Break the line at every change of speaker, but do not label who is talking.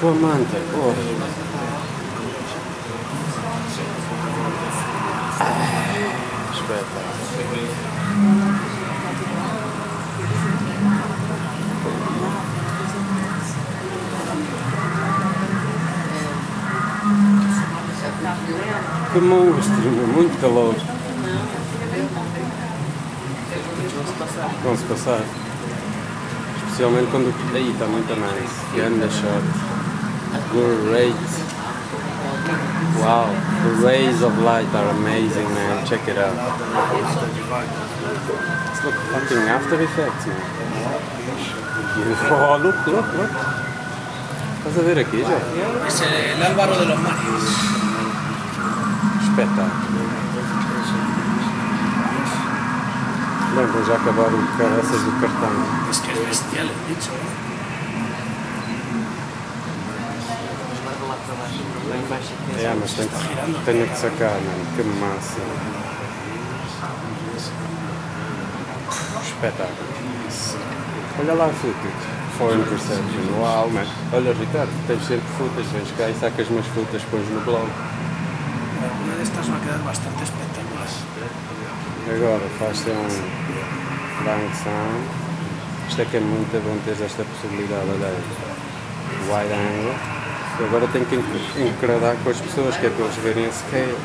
com a manta, porra. Ah, espetáculo. Que monstro, muito calor. Vão-se passar. Especialmente quando. Aí está muito nice. Ganda shot. Great. Wow. The rays of light are amazing, man. Check it out. It's like fucking After Effects, man. Oh, look, look, look. Estás a ver aqui já?
Es el Álvaro de los Marios.
Espetáculo. Bem, vou já acabar o caraças do cartão.
Es que es bestial el bicho, ¿eh?
É, mas tem que, tenho que sacar, mano. Que massa. Espetáculo. Olha lá a footage. Foreign Perception. Uau, man. Olha, Ricardo, tens sempre footage. Vens cá e sacas umas footage, pões no blog.
Una de estas va a quedar bastante espectacular.
Agora faz-se um bank sound. Isto é que é muito bom ter esta possibilidade, olha aí. Wide angle. Agora tenho que enc- encradar com as pessoas, que é para eles verem a scale.